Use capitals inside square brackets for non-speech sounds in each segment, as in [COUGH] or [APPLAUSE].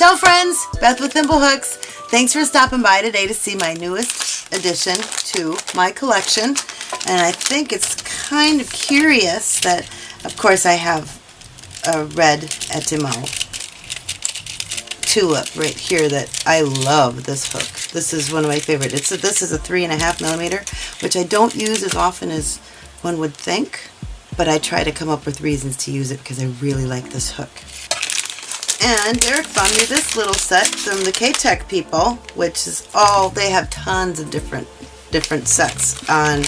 Ciao friends, Beth with Thimblehooks. Thanks for stopping by today to see my newest addition to my collection. And I think it's kind of curious that, of course, I have a red Etimo tulip right here that I love this hook. This is one of my favorite. It's a, this is a three and a half millimeter, which I don't use as often as one would think, but I try to come up with reasons to use it because I really like this hook. And Derek found me this little set from the K-Tech people, which is all, they have tons of different different sets on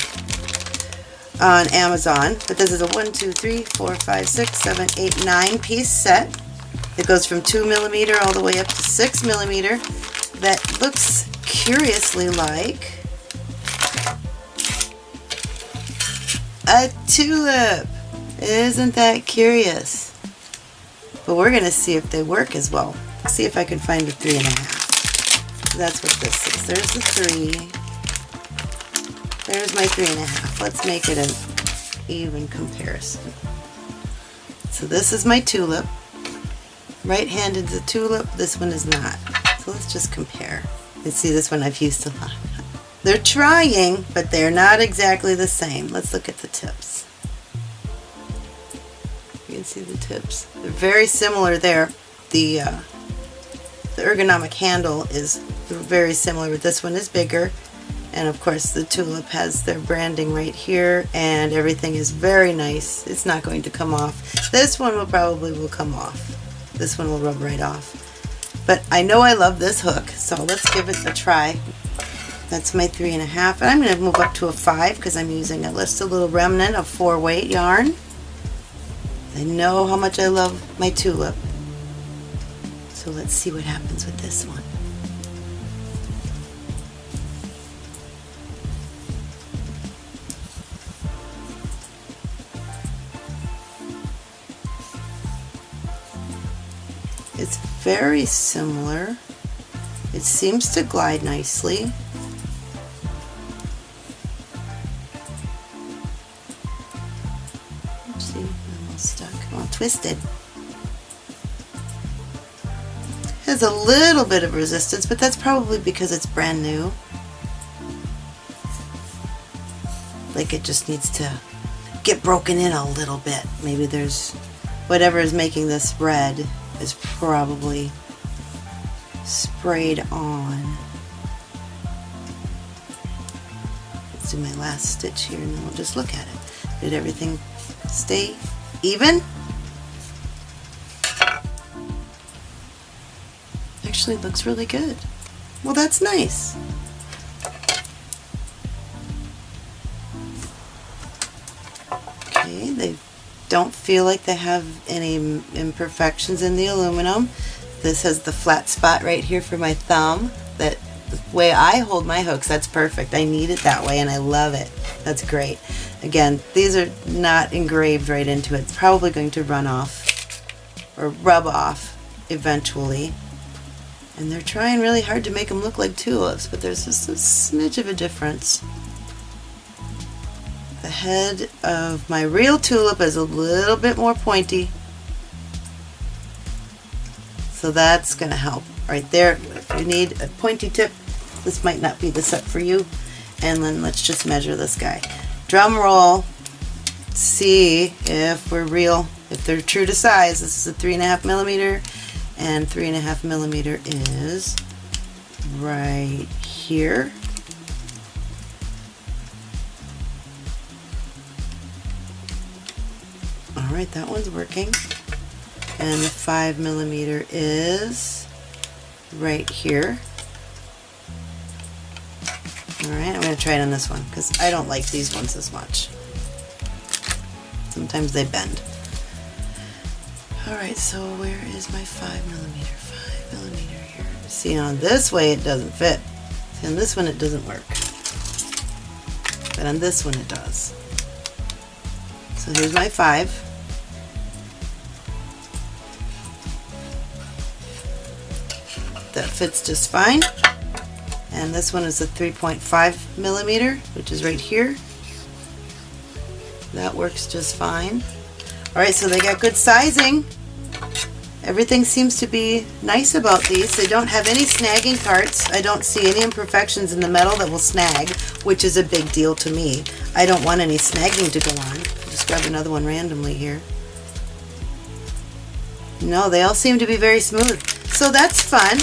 on Amazon. But this is a 1, 2, 3, 4, 5, 6, 7, 8, 9 piece set. It goes from 2 millimeter all the way up to 6 millimeter. That looks curiously like a tulip. Isn't that curious? But we're going to see if they work as well. See if I can find a three and a half. That's what this is. There's the three. There's my three and a half. Let's make it an even comparison. So this is my tulip. Right-handed is a tulip. This one is not. So let's just compare. And see this one I've used a lot. They're trying, but they're not exactly the same. Let's look at the tips. Can see the tips. They're very similar there. The, uh, the ergonomic handle is very similar, but this one is bigger. And of course the tulip has their branding right here and everything is very nice. It's not going to come off. This one will probably will come off. This one will rub right off. But I know I love this hook, so let's give it a try. That's my three and a half. And I'm going to move up to a five because I'm using a, just a little remnant of four weight yarn. I know how much I love my tulip. So let's see what happens with this one. It's very similar. It seems to glide nicely. Twisted. Has a little bit of resistance, but that's probably because it's brand new. Like it just needs to get broken in a little bit. Maybe there's whatever is making this red is probably sprayed on. Let's do my last stitch here and then we'll just look at it. Did everything stay even? actually looks really good. Well, that's nice. Okay, they don't feel like they have any imperfections in the aluminum. This has the flat spot right here for my thumb. That the way I hold my hooks, that's perfect. I need it that way and I love it. That's great. Again, these are not engraved right into it. It's probably going to run off or rub off eventually. And they're trying really hard to make them look like tulips, but there's just a smidge of a difference. The head of my real tulip is a little bit more pointy. So that's going to help right there. If you need a pointy tip, this might not be the set for you. And then let's just measure this guy. Drum roll. See if we're real, if they're true to size. This is a three and a half millimeter and three and a half millimeter is right here. Alright, that one's working. And the five millimeter is right here. Alright, I'm going to try it on this one because I don't like these ones as much. Sometimes they bend. Alright, so where is my 5 millimeter? 5 millimeter here. See, on this way it doesn't fit. See, on this one it doesn't work. But on this one it does. So here's my 5. That fits just fine. And this one is a 3.5 millimeter, which is right here. That works just fine. Alright, so they got good sizing. Everything seems to be nice about these. They don't have any snagging parts. I don't see any imperfections in the metal that will snag, which is a big deal to me. I don't want any snagging to go on. Just grab another one randomly here. No, they all seem to be very smooth. So that's fun.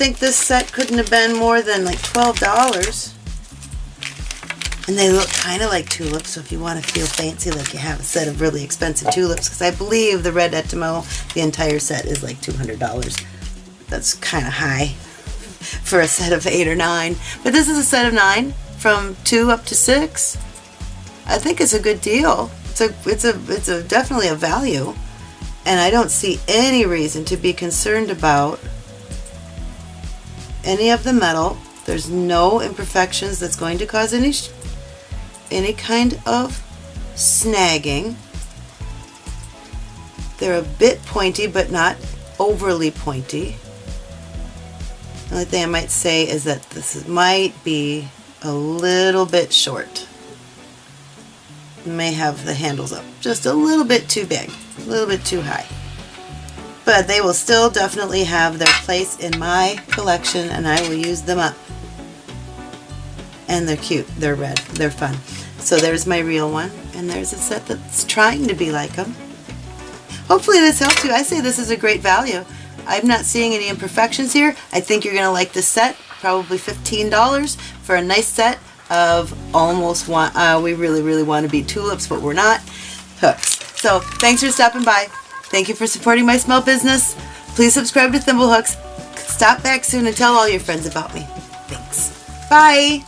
I think this set couldn't have been more than like $12. And they look kind of like tulips, so if you want to feel fancy like you have a set of really expensive tulips, because I believe the red Etimo, the entire set is like $200. That's kind of high [LAUGHS] for a set of eight or nine. But this is a set of nine, from two up to six. I think it's a good deal. It's a, it's a, it's a definitely a value. And I don't see any reason to be concerned about any of the metal. There's no imperfections that's going to cause any any kind of snagging. They're a bit pointy, but not overly pointy. The only thing I might say is that this might be a little bit short. May have the handles up just a little bit too big, a little bit too high. But they will still definitely have their place in my collection and I will use them up. And they're cute, they're red, they're fun. So there's my real one, and there's a set that's trying to be like them. Hopefully this helps you. I say this is a great value. I'm not seeing any imperfections here. I think you're going to like this set, probably $15 for a nice set of almost one, uh, we really, really want to be tulips, but we're not, hooks. So thanks for stopping by. Thank you for supporting my small business. Please subscribe to Thimblehooks. Stop back soon and tell all your friends about me. Thanks. Bye.